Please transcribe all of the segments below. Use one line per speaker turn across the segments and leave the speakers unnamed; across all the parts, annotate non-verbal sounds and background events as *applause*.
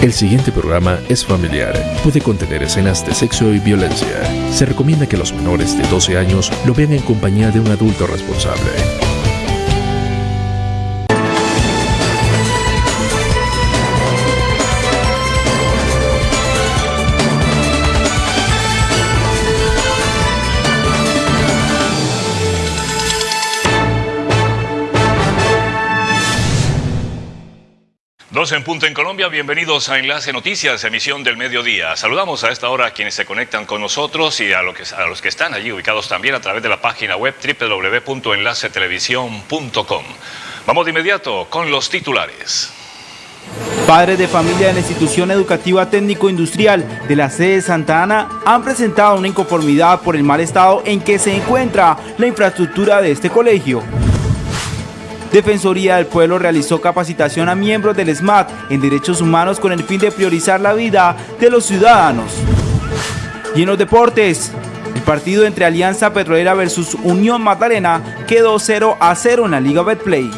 El siguiente programa es familiar. Puede contener escenas de sexo y violencia. Se recomienda que los menores de 12 años lo vean en compañía de un adulto responsable.
12 en punto en Colombia, bienvenidos a Enlace Noticias, emisión del mediodía. Saludamos a esta hora a quienes se conectan con nosotros y a, a los que están allí ubicados también a través de la página web www.enlacetelevisión.com. Vamos de inmediato con los titulares.
Padres de familia de la institución educativa técnico-industrial de la sede de Santa Ana han presentado una inconformidad por el mal estado en que se encuentra la infraestructura de este colegio. Defensoría del Pueblo realizó capacitación a miembros del SMAT en derechos humanos con el fin de priorizar la vida de los ciudadanos. Y en los deportes, el partido entre Alianza Petrolera versus Unión Magdalena quedó 0 a 0 en la Liga Betplay.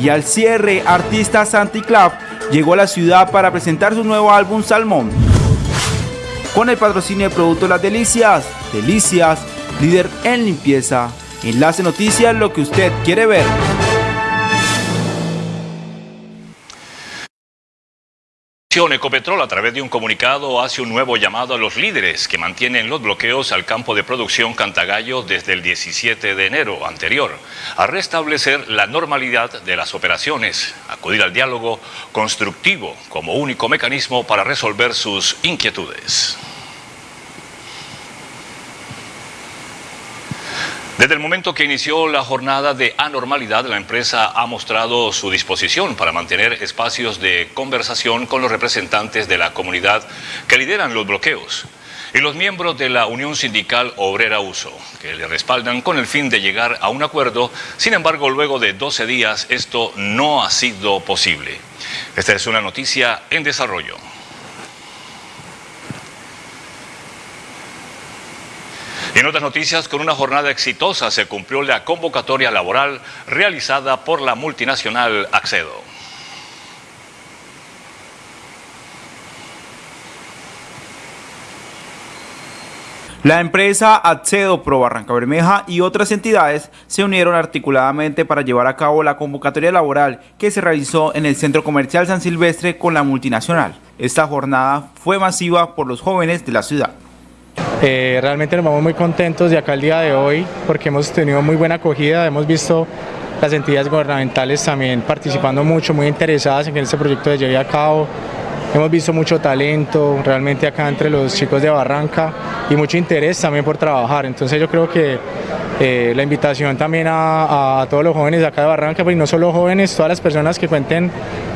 Y al cierre, artista Santi Club llegó a la ciudad para presentar su nuevo álbum Salmón. Con el patrocinio de Producto Las Delicias, Delicias, líder en limpieza. Enlace Noticias, lo que usted quiere ver.
Ecopetrol a través de un comunicado hace un nuevo llamado a los líderes que mantienen los bloqueos al campo de producción Cantagallo desde el 17 de enero anterior, a restablecer la normalidad de las operaciones, acudir al diálogo constructivo como único mecanismo para resolver sus inquietudes. Desde el momento que inició la jornada de anormalidad, la empresa ha mostrado su disposición para mantener espacios de conversación con los representantes de la comunidad que lideran los bloqueos y los miembros de la Unión Sindical Obrera Uso, que le respaldan con el fin de llegar a un acuerdo. Sin embargo, luego de 12 días, esto no ha sido posible. Esta es una noticia en desarrollo. En otras noticias, con una jornada exitosa se cumplió la convocatoria laboral realizada por la multinacional Accedo.
La empresa Accedo Pro Barranca Bermeja y otras entidades se unieron articuladamente para llevar a cabo la convocatoria laboral que se realizó en el Centro Comercial San Silvestre con la multinacional. Esta jornada fue masiva por los jóvenes de la ciudad.
Eh, realmente nos vamos muy contentos de acá el día de hoy porque hemos tenido muy buena acogida, hemos visto las entidades gubernamentales también participando mucho, muy interesadas en que este proyecto se lleve a cabo. Hemos visto mucho talento realmente acá entre los chicos de Barranca y mucho interés también por trabajar. Entonces yo creo que eh, la invitación también a, a, todos los jóvenes de acá de Barranca, pues no solo jóvenes, todas las personas que cuenten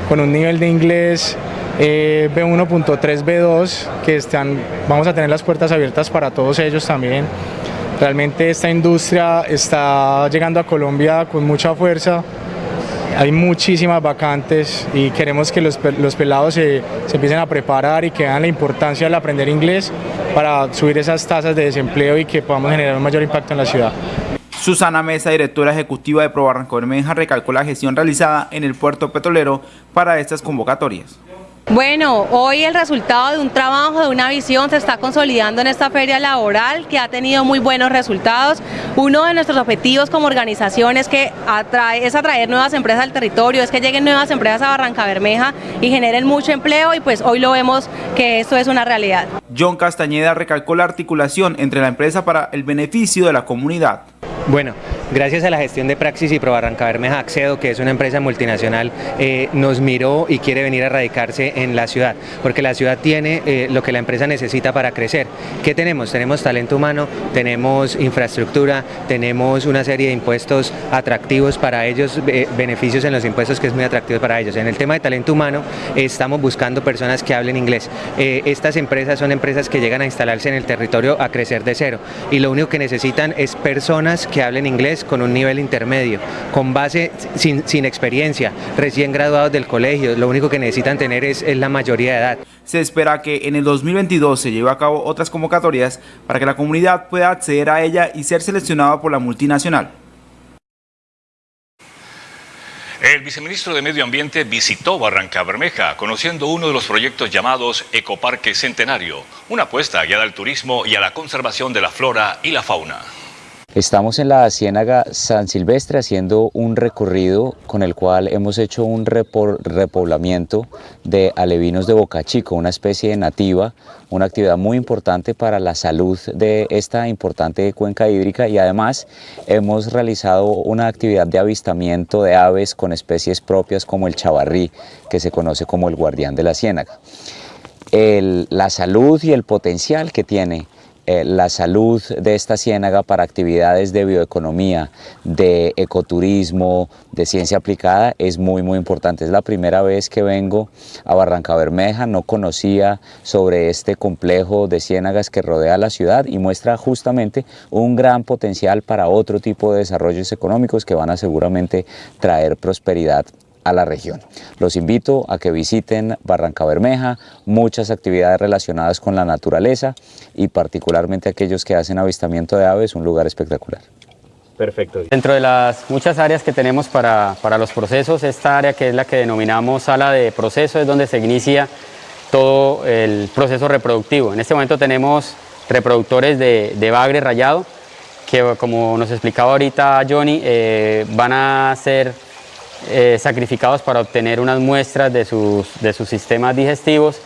con un nivel de inglés eh, B1.3, B2, que están, vamos a tener las puertas abiertas para todos ellos también. Realmente esta industria está llegando a Colombia con mucha fuerza, hay muchísimas vacantes y queremos que los, los pelados se, se, empiecen a preparar y que vean la importancia del aprender inglés para subir esas tasas de desempleo y que podamos generar un mayor impacto en la ciudad.
Susana Mesa, directora ejecutiva de Pro Barranco Bermeja, recalcó la gestión realizada en el puerto petrolero para estas convocatorias.
Bueno, hoy el resultado de un trabajo, de una visión, se está consolidando en esta feria laboral que ha tenido muy buenos resultados. Uno de nuestros objetivos como organización es, que atrae, es atraer nuevas empresas al territorio, es que lleguen nuevas empresas a Barranca Bermeja y generen mucho empleo y pues hoy lo vemos que esto es una realidad.
John Castañeda recalcó la articulación entre la empresa para el beneficio de la comunidad.
Bueno, gracias a la gestión de Praxis y Pro Barranca Bermeja Accedo, que es una empresa multinacional, eh, nos miró y quiere venir a radicarse en la ciudad, porque la ciudad tiene eh, lo que la empresa necesita para crecer. ¿Qué tenemos? Tenemos talento humano, tenemos infraestructura, tenemos una serie de impuestos atractivos para ellos, eh, beneficios en los impuestos que es muy atractivo para ellos. En el tema de talento humano estamos buscando personas que hablen inglés. estas empresas son empresas que llegan a instalarse en el territorio a crecer de cero y lo único que necesitan es personas que hablen inglés con un nivel intermedio, con base sin, sin experiencia, recién graduados del colegio, lo único que necesitan tener es, es la mayoría de edad.
Se espera que en el 2022 se lleve a cabo otras convocatorias para que la comunidad pueda acceder a ella y ser seleccionada por la multinacional.
El viceministro de Medio Ambiente visitó Barranca Bermeja, conociendo uno de los proyectos llamados Ecoparque Centenario, una apuesta guiada al turismo y a la conservación de la flora y la fauna.
Estamos en la Ciénaga San Silvestre haciendo un recorrido con el cual hemos hecho un repoblamiento de alevinos de Boca Chico, una especie nativa, una actividad muy importante para la salud de esta importante cuenca hídrica y además hemos realizado una actividad de avistamiento de aves con especies propias como el chavarrí, que se conoce como el guardián de la ciénaga. la salud y el potencial que tiene eh, la salud de esta ciénaga para actividades de bioeconomía, de ecoturismo, de ciencia aplicada es muy muy importante. Es la primera vez que vengo a Barranca Bermeja, no conocía sobre este complejo de ciénagas que rodea la ciudad y muestra justamente un gran potencial para otro tipo de desarrollos económicos que van a seguramente traer prosperidad a la región. Los invito a que visiten Barranca Bermeja, muchas actividades relacionadas con la naturaleza y particularmente aquellos que hacen avistamiento de aves, un lugar espectacular.
Perfecto. Dentro de las muchas áreas que tenemos para, los procesos, esta área que es la que denominamos sala de proceso es donde se inicia todo el proceso reproductivo. En este momento tenemos reproductores de, bagre rayado que como nos explicaba ahorita Johnny, eh, van a ser eh, sacrificados para obtener unas muestras de sus, de sus sistemas digestivos.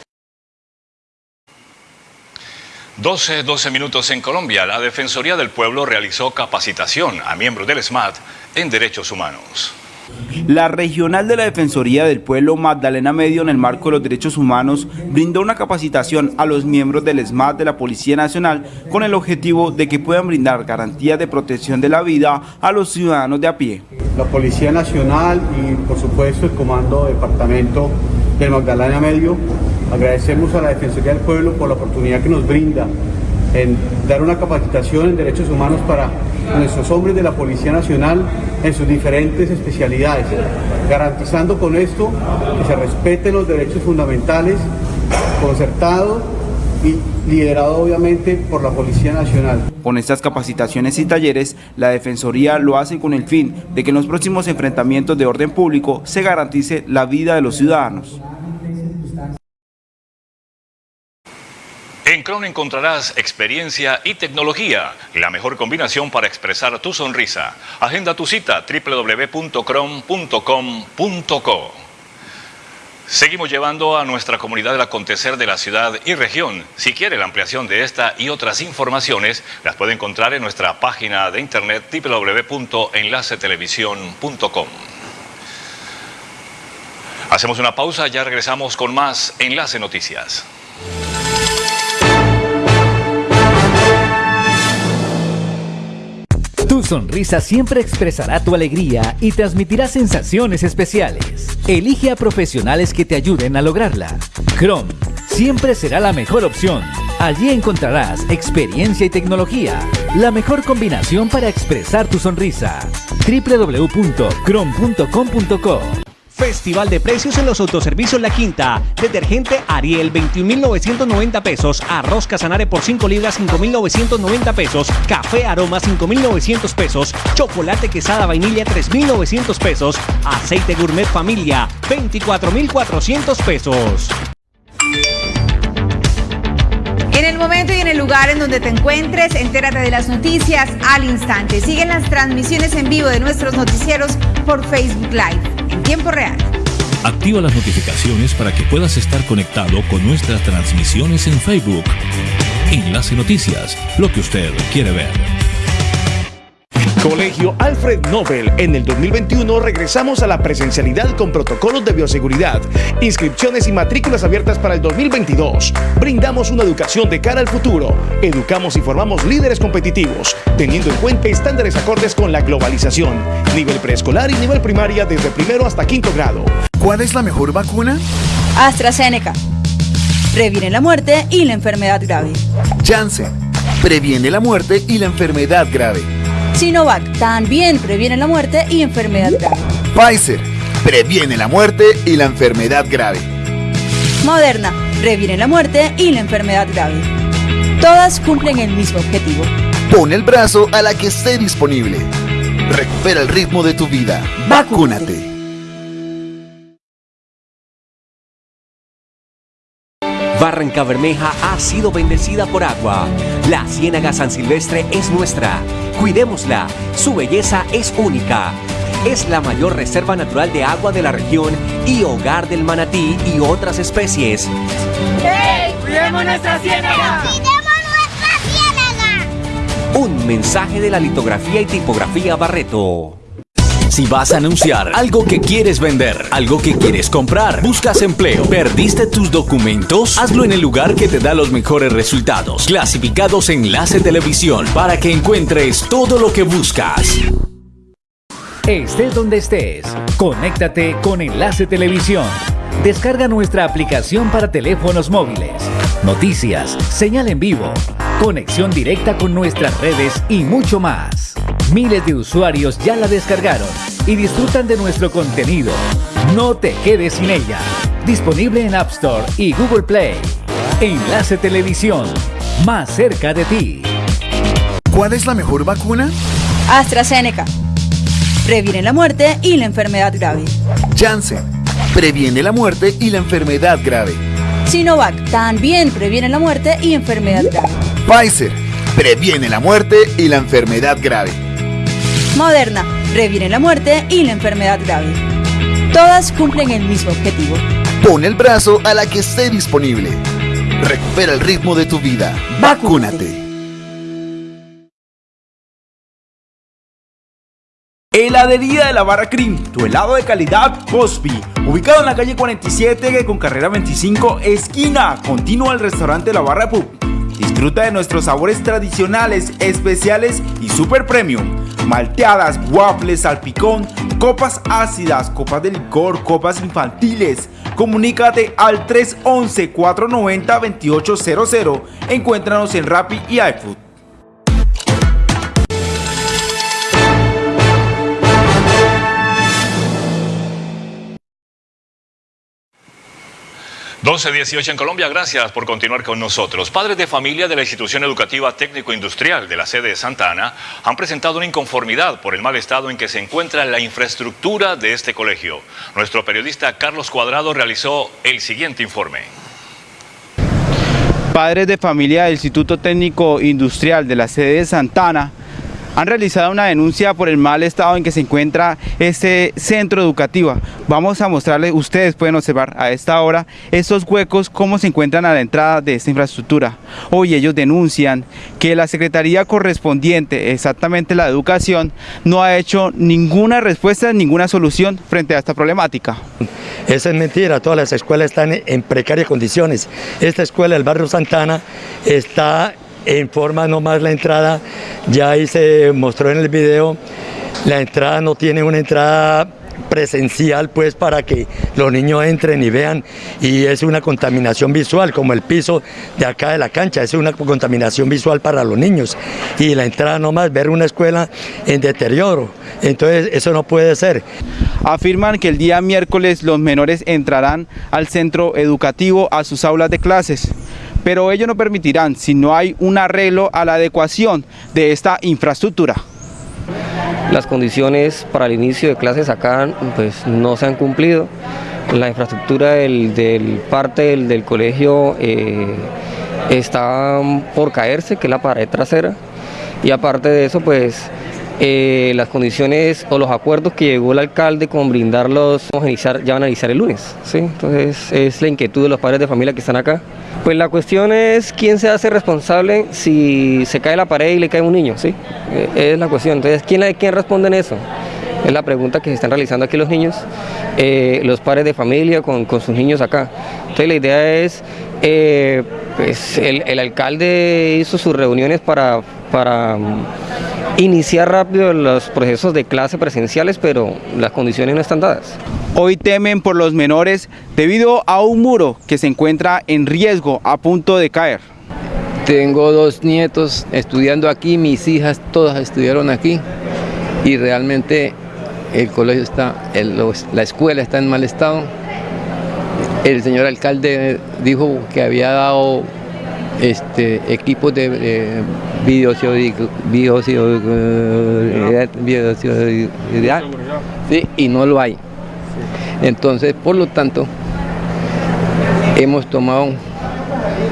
12, 12 minutos en Colombia. La Defensoría del Pueblo realizó capacitación a miembros del SMAT en derechos humanos.
La regional de la Defensoría del Pueblo Magdalena Medio en el marco de los derechos humanos brindó una capacitación a los miembros del SMAT de la Policía Nacional con el objetivo de que puedan brindar garantías de protección de la vida a los ciudadanos de a pie.
La Policía Nacional y por supuesto el Comando Departamento del Magdalena Medio agradecemos a la Defensoría del Pueblo por la oportunidad que nos brinda en dar una capacitación en derechos humanos para nuestros hombres de la Policía Nacional en sus diferentes especialidades, garantizando con esto que se respeten los derechos fundamentales, concertado y liderado obviamente por la Policía Nacional.
Con estas capacitaciones y talleres, la Defensoría lo hace con el fin de que en los próximos enfrentamientos de orden público se garantice la vida de los ciudadanos.
En Cron encontrarás experiencia y tecnología, la mejor combinación para expresar tu sonrisa. Agenda tu cita www.cron.com.co. Seguimos llevando a nuestra comunidad el acontecer de la ciudad y región. Si quiere la ampliación de esta y otras informaciones, las puede encontrar en nuestra página de internet www.enlacetelevisión.com. Hacemos una pausa, ya regresamos con más Enlace Noticias.
Tu sonrisa siempre expresará tu alegría y transmitirá sensaciones especiales. Elige a profesionales que te ayuden a lograrla. Chrome siempre será la mejor opción. Allí encontrarás experiencia y tecnología, la mejor combinación para expresar tu sonrisa. www.chrome.com.co
Festival de precios en los autoservicios La Quinta. Detergente Ariel 21.990 pesos. Arroz Casanare por 5 libras 5.990 pesos. Café Aroma 5.900 pesos. Chocolate Quesada Vainilla 3.900 pesos. Aceite Gourmet Familia 24.400 pesos.
En el momento y en el lugar en donde te encuentres, entérate de las noticias al instante. Siguen las transmisiones en vivo de nuestros noticieros por Facebook Live tiempo real.
Activa las notificaciones para que puedas estar conectado con nuestras transmisiones en Facebook. Enlace Noticias, lo que usted quiere ver.
Colegio Alfred Nobel. En el 2021 regresamos a la presencialidad con protocolos de bioseguridad, inscripciones y matrículas abiertas para el 2022. Brindamos una educación de cara al futuro. Educamos y formamos líderes competitivos, teniendo en cuenta estándares acordes con la globalización. Nivel preescolar y nivel primaria desde primero hasta quinto grado.
¿Cuál es la mejor vacuna?
AstraZeneca. Previene la muerte y la enfermedad grave.
Janssen. Previene la muerte y la enfermedad grave.
Sinovac también previene la muerte y enfermedad grave.
Pfizer previene la muerte y la enfermedad grave.
Moderna previene la muerte y la enfermedad grave. Todas cumplen el mismo objetivo.
Pon el brazo a la que esté disponible. Recupera el ritmo de tu vida. Vacúnate.
Barranca Bermeja ha sido bendecida por agua. La Ciénaga San Silvestre es nuestra. Cuidémosla. Su belleza es única. Es la mayor reserva natural de agua de la región y hogar del manatí y otras especies.
¡Hey! ¡Cuidemos nuestra ciénaga!
Un mensaje de la litografía y tipografía Barreto.
Si vas a anunciar algo que quieres vender, algo que quieres comprar, buscas empleo, perdiste tus documentos, hazlo en el lugar que te da los mejores resultados. Clasificados Enlace Televisión para que encuentres todo lo que buscas.
Estés donde estés, conéctate con Enlace Televisión. Descarga nuestra aplicación para teléfonos móviles, noticias, señal en vivo, conexión directa con nuestras redes y mucho más. Miles de usuarios ya la descargaron y disfrutan de nuestro contenido. No te quedes sin ella. Disponible en App Store y Google Play. Enlace Televisión, más cerca de ti.
¿Cuál es la mejor vacuna?
AstraZeneca. Previene la muerte y la enfermedad grave.
Janssen. Previene la muerte y la enfermedad grave.
Sinovac también previene la muerte y enfermedad grave.
Pfizer. Previene la muerte y la enfermedad grave.
Moderna previene la muerte y la enfermedad grave. Todas cumplen el mismo objetivo.
Pon el brazo a la que esté disponible. Recupera el ritmo de tu vida. Vacúnate.
Heladería de la Barra Cream, tu helado de calidad Cosby, ubicado en la calle 47 con carrera 25, esquina continua al restaurante La Barra Pub. Disfruta de nuestros sabores tradicionales, especiales y super premium. Malteadas, waffles, salpicón, copas ácidas, copas de licor, copas infantiles. Comunícate al 311-490-2800. Encuéntranos en Rappi y iFood.
12-18 en Colombia, gracias por continuar con nosotros. Padres de familia de la institución educativa técnico-industrial de la sede de Santa Ana han presentado una inconformidad por el mal estado en que se encuentra la infraestructura de este colegio. Nuestro periodista Carlos Cuadrado realizó el siguiente informe.
Padres de familia del Instituto Técnico Industrial de la sede de Santa Ana han realizado una denuncia por el mal estado en que se encuentra este centro educativo. Vamos a mostrarles, ustedes pueden observar a esta hora estos huecos, cómo se encuentran a la entrada de esta infraestructura. Hoy ellos denuncian que la Secretaría correspondiente, exactamente la educación, no ha hecho ninguna respuesta, ninguna solución frente a esta problemática.
Esa es mentira, todas las escuelas están en precarias condiciones. Esta escuela del barrio Santana está en forma nomás la entrada, ya ahí se mostró en el video, la entrada no tiene una entrada presencial pues para que los niños entren y vean y es una contaminación visual como el piso de acá de la cancha, es una contaminación visual para los niños y la entrada nomás ver una escuela en deterioro, entonces eso no puede ser.
Afirman que el día miércoles los menores entrarán al centro educativo a sus aulas de clases pero ellos no permitirán si no hay un arreglo a la adecuación de esta infraestructura.
Las condiciones para el inicio de clases acá pues, no se han cumplido. La infraestructura del, parte del, colegio eh, está por caerse, que es la pared trasera. Y aparte de eso, pues eh, las condiciones o los acuerdos que llegó el alcalde con brindarlos vamos a iniciar, ya van a iniciar el lunes. ¿sí? Entonces es la inquietud de los padres de familia que están acá. Pues la cuestión es quién se hace responsable si se cae la pared y le cae un niño. ¿sí? Eh, es la cuestión. Entonces, ¿quién, quién responde en eso? Es la pregunta que se están realizando aquí los niños, eh, los padres de familia con, sus niños acá. Entonces la idea es, pues el, el, alcalde hizo sus reuniones para, para iniciar rápido los procesos de clase presenciales, pero las condiciones no están dadas.
Hoy temen por los menores debido a un muro que se encuentra en riesgo a punto de caer.
Tengo dos nietos estudiando aquí, mis hijas todas estudiaron aquí y realmente el colegio está, la escuela está en mal estado. El señor alcalde dijo que había dado este, equipos de, de sí, y no lo hay. Entonces, por lo tanto, hemos tomado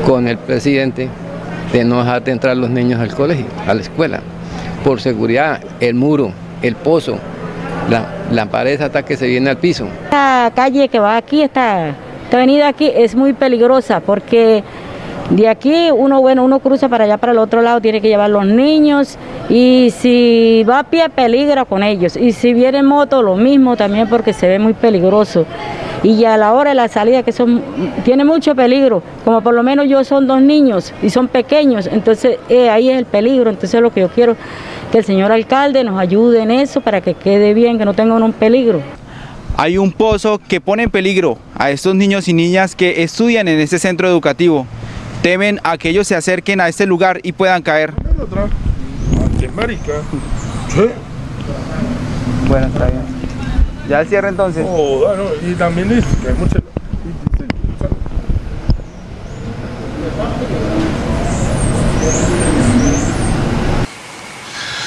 con el presidente de no dejar de entrar los niños al colegio, a la escuela. Por seguridad, el muro, el pozo, la, la pared hasta que se viene al piso.
La calle que va aquí, esta, esta avenida aquí es muy peligrosa porque de aquí uno, bueno, uno cruza para allá, para el otro lado, tiene que llevar los niños y si va a pie peligra con ellos y si viene en moto lo mismo también porque se ve muy peligroso y a la hora de la salida que son tiene mucho peligro, como por lo menos yo son dos niños y son pequeños, entonces eh, ahí es el peligro, entonces lo que yo quiero que el señor alcalde nos ayude en eso para que quede bien, que no tengan un peligro.
Hay un pozo que pone en peligro a estos niños y niñas que estudian en este centro educativo. Temen a que ellos se acerquen a este lugar y puedan caer. Bueno, está bien. Ya el cierre entonces.
Oh, bueno, y también dice que hay mucha...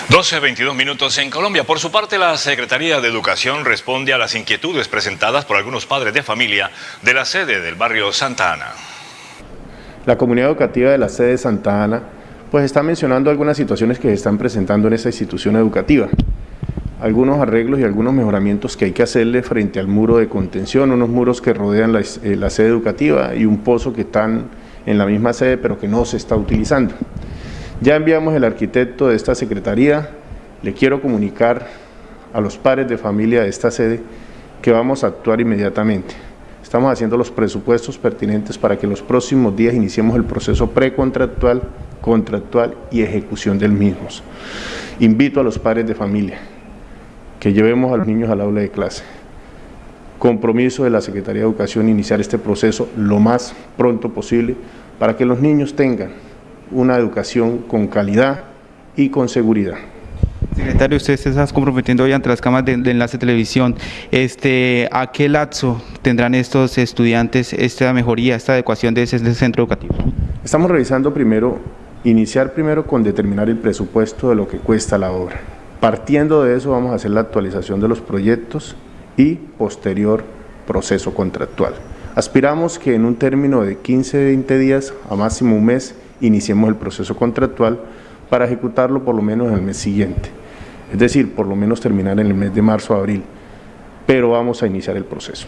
12, 22 minutos en Colombia. Por su parte, la Secretaría de Educación responde a las inquietudes presentadas por algunos padres de familia de la sede del barrio Santa Ana.
La comunidad educativa de la sede de Santa Ana pues está mencionando algunas situaciones que se están presentando en esta institución educativa. Algunos arreglos y algunos mejoramientos que hay que hacerle frente al muro de contención, unos muros que rodean la, eh, la sede educativa y un pozo que están en la misma sede pero que no se está utilizando. Ya enviamos el arquitecto de esta secretaría, le quiero comunicar a los padres de familia de esta sede que vamos a actuar inmediatamente. Estamos haciendo los presupuestos pertinentes para que los próximos días iniciemos el proceso precontractual, contractual y ejecución del mismo. Invito a los padres de familia que llevemos a los niños al aula de clase. Compromiso de la Secretaría de Educación iniciar este proceso lo más pronto posible para que los niños tengan una educación con calidad y con seguridad.
Secretario, usted se está comprometiendo hoy ante las cámaras de, de, enlace televisión. Este, ¿A qué lapso tendrán estos estudiantes esta mejoría, esta adecuación de ese, de ese centro educativo?
Estamos revisando primero, iniciar primero con determinar el presupuesto de lo que cuesta la obra. Partiendo de eso vamos a hacer la actualización de los proyectos y posterior proceso contractual. Aspiramos que en un término de 15-20 días a máximo un mes iniciemos el proceso contractual para ejecutarlo por lo menos en el mes siguiente. Es decir, por lo menos terminar en el mes de marzo o abril, pero vamos a iniciar el proceso.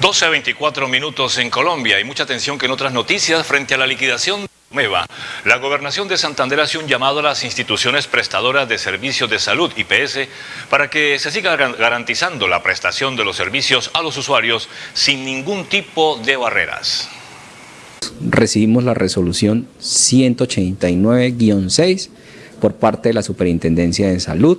12 a 24 minutos en Colombia y mucha atención que en otras noticias frente a la liquidación de Meva. La gobernación de Santander hace un llamado a las instituciones prestadoras de servicios de salud, IPS, para que se siga garantizando la prestación de los servicios a los usuarios sin ningún tipo de barreras
recibimos la resolución 189-6 por parte de la Superintendencia de Salud,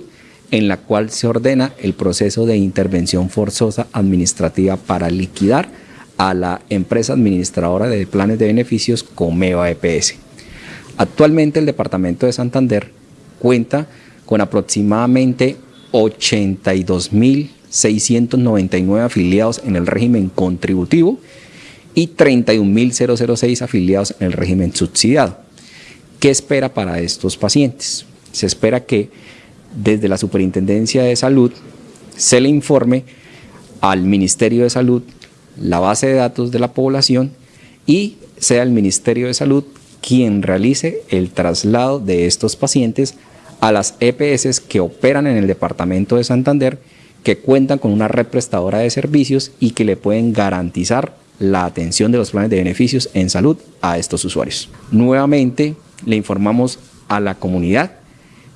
en la cual se ordena el proceso de intervención forzosa administrativa para liquidar a la empresa administradora de planes de beneficios Comeva EPS. Actualmente el Departamento de Santander cuenta con aproximadamente 82.699 afiliados en el régimen contributivo y 31.006 afiliados en el régimen subsidiado. ¿Qué espera para estos pacientes? Se espera que desde la Superintendencia de Salud se le informe al Ministerio de Salud la base de datos de la población y sea el Ministerio de Salud quien realice el traslado de estos pacientes a las EPS que operan en el departamento de Santander, que cuentan con una red prestadora de servicios y que le pueden garantizar la atención de los planes de beneficios en salud a estos usuarios. Nuevamente le informamos a la comunidad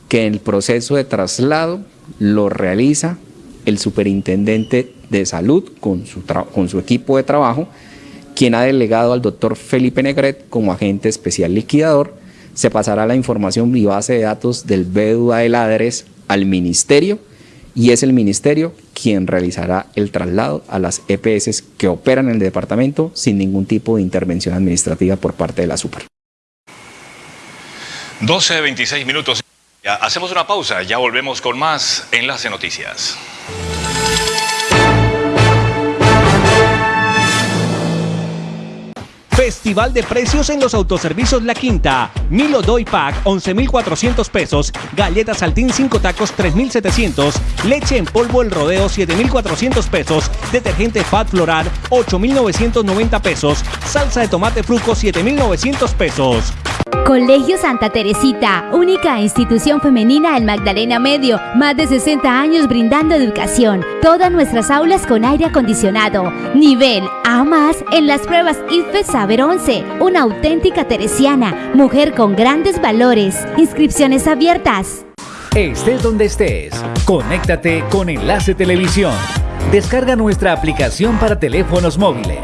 que el proceso de traslado lo realiza el superintendente de salud con su, equipo de trabajo, quien ha delegado al doctor Felipe Negret como agente especial liquidador. Se pasará la información y base de datos del BEDUA del ADRES al ministerio y es el ministerio quien realizará el traslado a las EPS que operan en el departamento sin ningún tipo de intervención administrativa por parte de la Super.
12, 26 minutos. Hacemos una pausa, ya volvemos con más Enlace Noticias.
Festival de precios en los autoservicios La Quinta. Milo Doy Pack 11.400 pesos. Galletas Saltín 5 tacos 3.700. Leche en polvo El Rodeo 7.400 pesos. Detergente Fat Floral 8.990 pesos. Salsa de tomate fruco 7.900 pesos.
Colegio Santa Teresita, única institución femenina en Magdalena Medio, más de 60 años brindando educación. Todas nuestras aulas con aire acondicionado. Nivel A más en las pruebas IFE Saber 11. Una auténtica teresiana, mujer con grandes valores. Inscripciones abiertas.
Estés donde estés, conéctate con Enlace Televisión. Descarga nuestra aplicación para teléfonos móviles.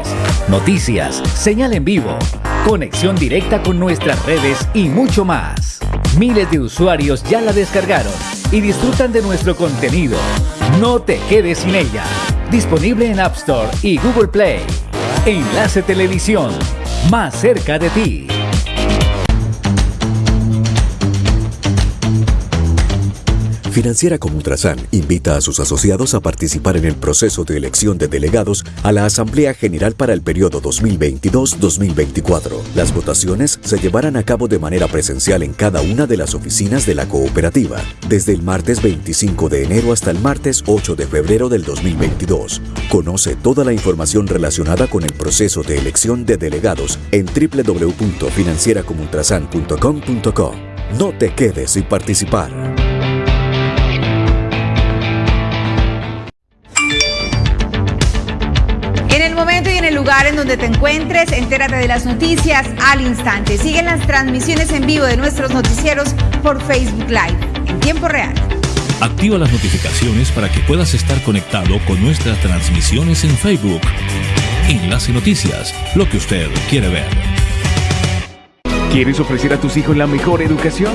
Noticias, señal en vivo, conexión directa con nuestras redes y mucho más. Miles de usuarios ya la descargaron y disfrutan de nuestro contenido. No te quedes sin ella. Disponible en App Store y Google Play. Enlace Televisión, más cerca de ti.
Financiera como Ultrasan invita a sus asociados a participar en el proceso de elección de delegados a la Asamblea General para el periodo 2022-2024. Las votaciones se llevarán a cabo de manera presencial en cada una de las oficinas de la cooperativa, desde el martes 25 de enero hasta el martes 8 de febrero del 2022. Conoce toda la información relacionada con el proceso de elección de delegados en www.financieracomultrasan.com.co. No te quedes sin participar.
Donde te encuentres, entérate de las noticias al instante. Siguen las transmisiones en vivo de nuestros noticieros por Facebook Live en tiempo real.
Activa las notificaciones para que puedas estar conectado con nuestras transmisiones en Facebook. Enlace Noticias, lo que usted quiere ver.
¿Quieres ofrecer a tus hijos la mejor educación?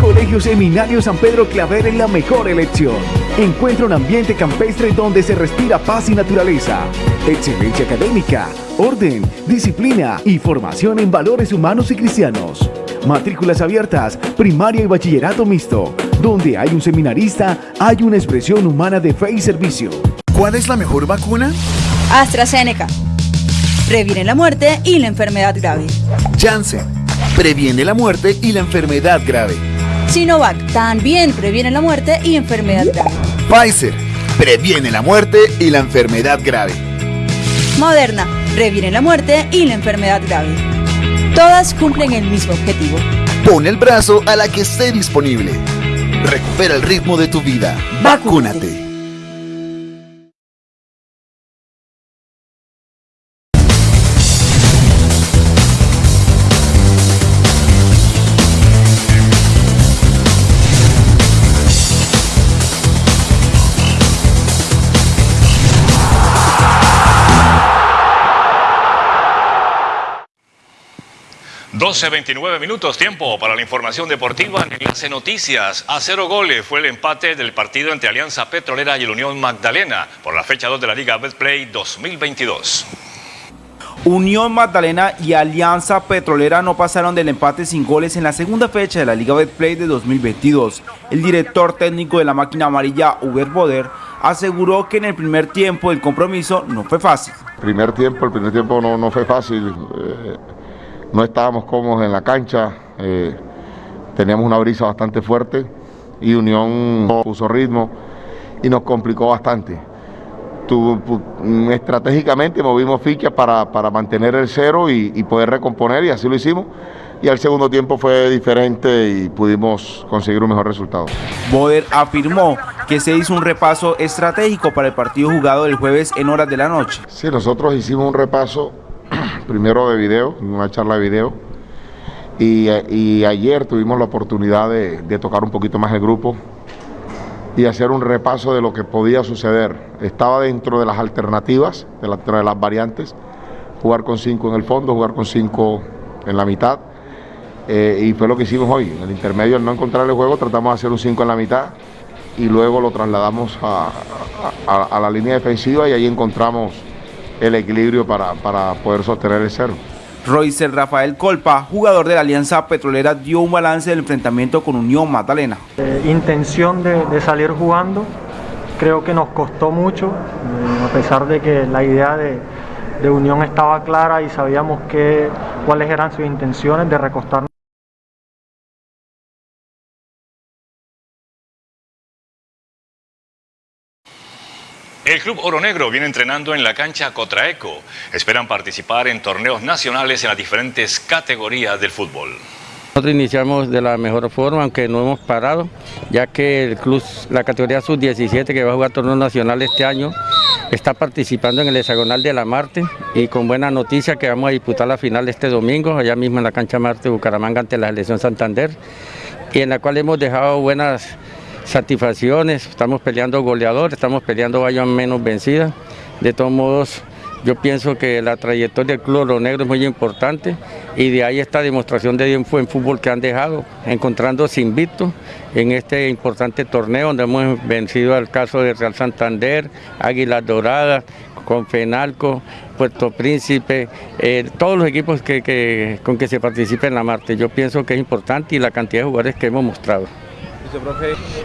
Colegio Seminario San Pedro Claver es la mejor elección. Encuentra un ambiente campestre donde se respira paz y naturaleza, excelencia académica, orden, disciplina y formación en valores humanos y cristianos. Matrículas abiertas, primaria y bachillerato mixto. Donde hay un seminarista, hay una expresión humana de fe y servicio.
¿Cuál es la mejor vacuna?
AstraZeneca. Previene la muerte y la enfermedad grave.
Janssen. Previene la muerte y la enfermedad grave.
Sinovac también previene la muerte y enfermedad grave.
Pfizer. Previene la muerte y la enfermedad grave.
Moderna previene la muerte y la enfermedad grave. Todas cumplen el mismo objetivo.
Pon el brazo a la que esté disponible. Recupera el ritmo de tu vida. Vacúnate.
Doce, 29 minutos, tiempo para la información deportiva en Enlace Noticias. A cero goles fue el empate del partido entre Alianza Petrolera y el Unión Magdalena por la fecha 2 de la Liga Betplay 2022.
Unión Magdalena y Alianza Petrolera no pasaron del empate sin goles en la segunda fecha de la Liga Betplay de 2022. El director técnico de la máquina amarilla, Uber Boder, aseguró que en el primer tiempo el compromiso no fue fácil.
Primer tiempo, el primer tiempo no, no fue fácil. Eh, no estábamos cómodos en la cancha, eh, teníamos una brisa bastante fuerte y Unión puso ritmo y nos complicó bastante. Tu, estratégicamente movimos fichas para, para, mantener el cero y, y, poder recomponer y así lo hicimos. Y al segundo tiempo fue diferente y pudimos conseguir un mejor resultado.
Boder afirmó que se hizo un repaso estratégico para el partido jugado el jueves en horas de la noche.
Sí, nosotros hicimos un repaso *clears throat* primero de video, una charla de video. Y, ayer tuvimos la oportunidad de, tocar un poquito más el grupo y hacer un repaso de lo que podía suceder. Estaba dentro de las alternativas, de las variantes, jugar con cinco en el fondo, jugar con cinco en la mitad. Eh, y fue lo que hicimos hoy. En el intermedio, al no encontrar el juego, tratamos de hacer un 5 en la mitad y luego lo trasladamos a la línea defensiva y ahí encontramos el equilibrio para, para poder sostener el cero.
Roycer Rafael Colpa, jugador de la Alianza Petrolera, dio un balance del enfrentamiento con Unión Magdalena.
Eh, intención de, de, salir jugando, creo que nos costó mucho, eh, a pesar de que la idea de, de Unión estaba clara y sabíamos que, cuáles eran sus intenciones de recostarnos.
El Club Oro Negro viene entrenando en la cancha Cotraeco. Esperan participar en torneos nacionales en las diferentes categorías del fútbol.
Nosotros iniciamos de la mejor forma, aunque no hemos parado, ya que el club, la categoría sub-17 que va a jugar torneo nacional este año, está participando en el hexagonal de la Marte y con buena noticia que vamos a disputar la final este domingo, allá mismo en la cancha Marte Bucaramanga ante la selección Santander, y en la cual hemos dejado buenas satisfacciones, estamos peleando goleador, estamos peleando vaya menos vencida, de todos modos yo pienso que la trayectoria del Club Oro Negro es muy importante y de ahí esta demostración de buen fútbol que han dejado, encontrándose invicto en este importante torneo donde hemos vencido al caso de Real Santander, Águilas Doradas, Confenalco, Puerto Príncipe, eh, todos los equipos que, con que se participa en la Marte. Yo pienso que es importante y la cantidad de jugadores que hemos mostrado.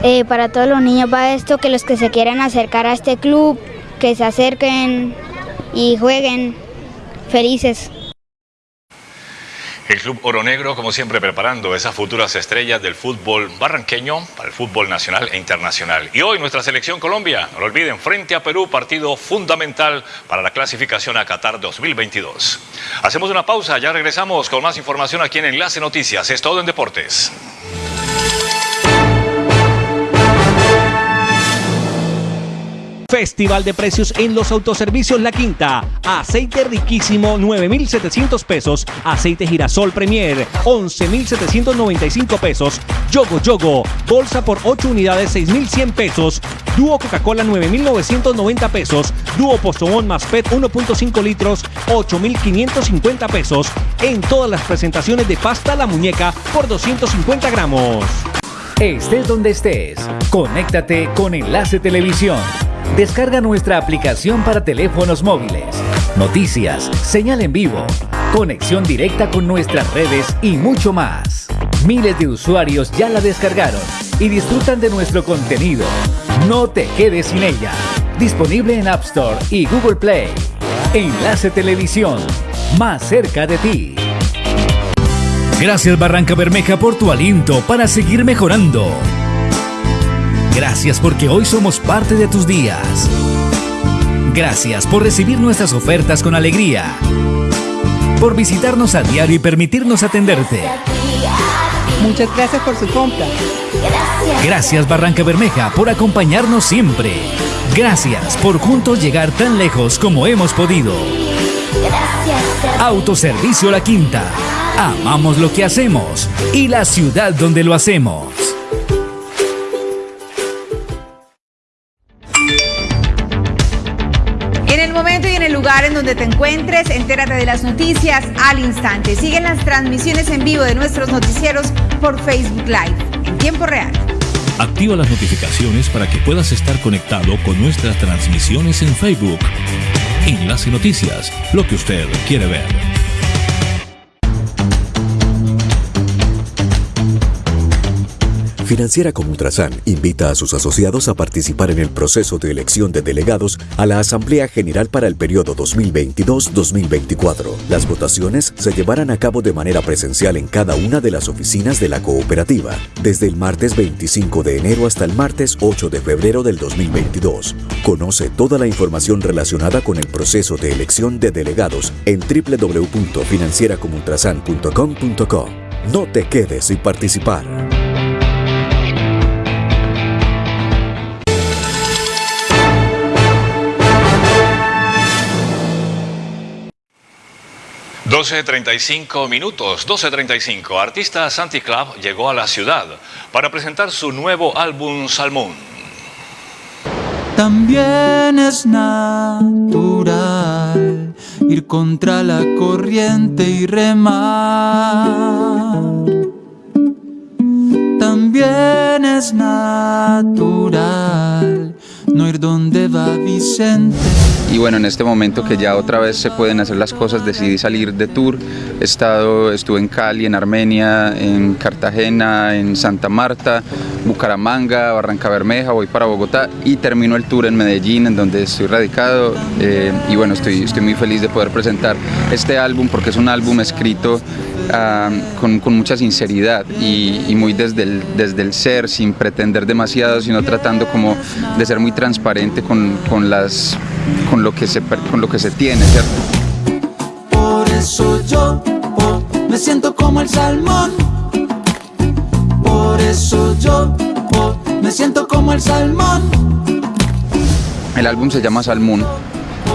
Eh, para todos los niños va esto, que los que se quieran acercar a este club, que se acerquen y jueguen felices.
El Club Oro Negro, como siempre, preparando esas futuras estrellas del fútbol barranqueño para el fútbol nacional e internacional. Y hoy nuestra selección Colombia, no lo olviden, frente a Perú, partido fundamental para la clasificación a Qatar 2022. Hacemos una pausa, ya regresamos con más información aquí en Enlace Noticias. Es todo en Deportes.
Festival de precios en los autoservicios La Quinta. Aceite riquísimo 9.700 pesos. Aceite girasol Premier 11.795 pesos. Yogo Yogo. Bolsa por 8 unidades 6.100 pesos. Dúo Coca-Cola 9.990 pesos. Dúo Postobón más PET 1.5 litros 8.550 pesos. En todas las presentaciones de pasta La Muñeca por 250 gramos.
Estés donde estés, conéctate con Enlace Televisión. Descarga nuestra aplicación para teléfonos móviles, noticias, señal en vivo, conexión directa con nuestras redes y mucho más. Miles de usuarios ya la descargaron y disfrutan de nuestro contenido. No te quedes sin ella. Disponible en App Store y Google Play. Enlace Televisión, más cerca de ti. Gracias Barranca Bermeja por tu aliento para seguir mejorando. Gracias porque hoy somos parte de tus días. Gracias por recibir nuestras ofertas con alegría. Por visitarnos a diario y permitirnos atenderte.
Muchas gracias por su compra.
Gracias Barranca Bermeja por acompañarnos siempre. Gracias por juntos llegar tan lejos como hemos podido. Autoservicio La Quinta. Amamos lo que hacemos y la ciudad donde lo hacemos.
Donde te encuentres, entérate de las noticias al instante. Siguen las transmisiones en vivo de nuestros noticieros por Facebook Live en tiempo real.
Activa las notificaciones para que puedas estar conectado con nuestras transmisiones en Facebook. Enlace Noticias, lo que usted quiere ver.
Financiera como Ultrasan invita a sus asociados a participar en el proceso de elección de delegados a la Asamblea General para el periodo 2022-2024. Las votaciones se llevarán a cabo de manera presencial en cada una de las oficinas de la cooperativa, desde el martes 25 de enero hasta el martes 8 de febrero del 2022. Conoce toda la información relacionada con el proceso de elección de delegados en www.financieracomultrasan.com.co. No te quedes sin participar.
12.35 minutos, 12.35. Artista Santi Club llegó a la ciudad para presentar su nuevo álbum Salmón.
También es natural ir contra la corriente y remar. También es natural no ir donde va Vicente
y bueno, en este momento que ya otra vez se pueden hacer las cosas, decidí salir de tour. He estado, estuve en Cali, en Armenia, en Cartagena, en Santa Marta, Bucaramanga, Barranca Bermeja, voy para Bogotá y termino el tour en Medellín, en donde estoy radicado. Eh, y bueno, estoy, estoy muy feliz de poder presentar este álbum porque es un álbum escrito con, con, mucha sinceridad y, y, muy desde el, desde el ser, sin pretender demasiado, sino tratando como de ser muy transparente con, con las con lo que se, con lo que se tiene, ¿cierto?
Por eso yo oh, me siento como el salmón. Por eso yo oh, me siento como el salmón.
El álbum se llama Salmón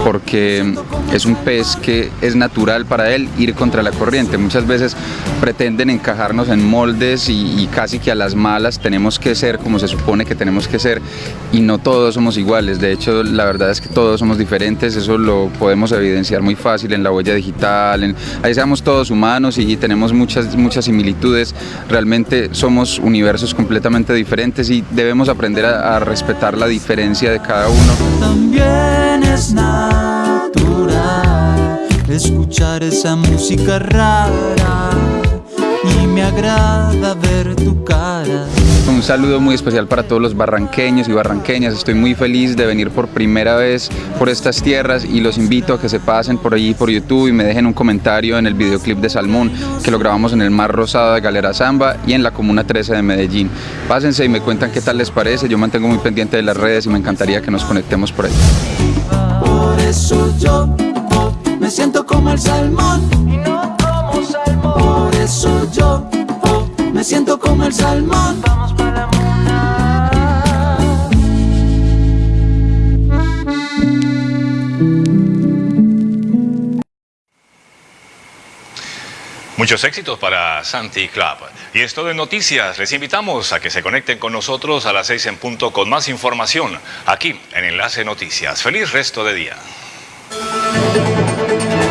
porque es un pez que es natural para él ir contra la corriente. Muchas veces pretenden encajarnos en moldes y, casi que a las malas tenemos que ser como se supone que tenemos que ser y no todos somos iguales. De hecho, la verdad es que todos somos diferentes, eso lo podemos evidenciar muy fácil en la huella digital, ahí seamos todos humanos y tenemos muchas, muchas similitudes. Realmente somos universos completamente diferentes y debemos aprender a, respetar la diferencia de cada uno.
Escuchar esa música rara y me agrada ver tu cara.
Un saludo muy especial para todos los barranqueños y barranqueñas. Estoy muy feliz de venir por primera vez por estas tierras y los invito a que se pasen por allí por YouTube y me dejen un comentario en el videoclip de Salmón que lo grabamos en el Mar Rosado de Galera Zamba y en la Comuna 13 de Medellín. Pásense y me cuentan qué tal les parece. Yo mantengo muy pendiente de las redes y me encantaría que nos conectemos por ahí.
Por eso yo siento como el salmón y no como salmón. Por eso yo me siento como el salmón. Vamos para la
Muchos éxitos para Santi Club. Y esto de noticias, les invitamos a que se conecten con nosotros a las 6 en punto con más información aquí en Enlace Noticias. Feliz resto de día. Thank you.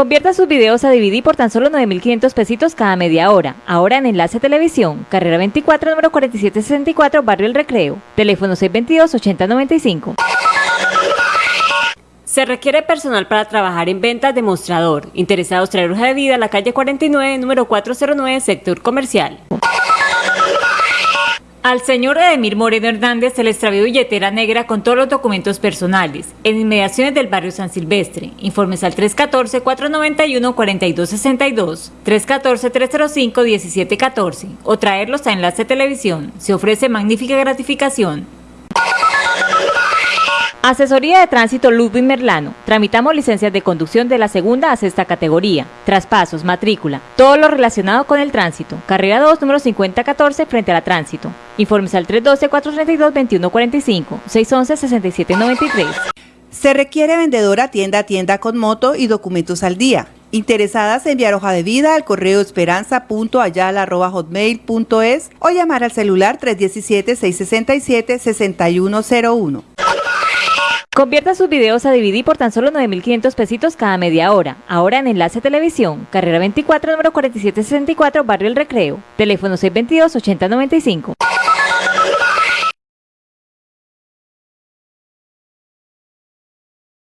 Convierta sus videos a DVD por tan solo 9.500 pesitos cada media hora. Ahora en Enlace Televisión, carrera 24, número 4764, Barrio El Recreo. Teléfono 622-8095.
Se requiere personal para trabajar en ventas de mostrador. Interesados traer hoja de vida a la calle 49, número 409, sector comercial. Al señor Edemir Moreno Hernández se le extravió billetera negra con todos los documentos personales en inmediaciones del barrio San Silvestre. Informes al 314-491-4262, 314-305-1714 o traerlos a Enlace Televisión. Se ofrece magnífica gratificación.
Asesoría de Tránsito Ludwig Merlano. Tramitamos licencias de conducción de la segunda a sexta categoría, traspasos, matrícula, todo lo relacionado con el tránsito. Carrera 2, número 5014, frente a la tránsito. Informes al 312-432-2145, 611-6793.
Se requiere vendedora tienda a tienda con moto y documentos al día. Interesadas en enviar hoja de vida al correo esperanza.ayala.hotmail.es o llamar al celular 317-667-6101.
Convierta sus videos a DVD por tan solo 9.500 pesitos cada media hora. Ahora en Enlace Televisión, carrera 24, número 4764, Barrio El Recreo. Teléfono 622-8095.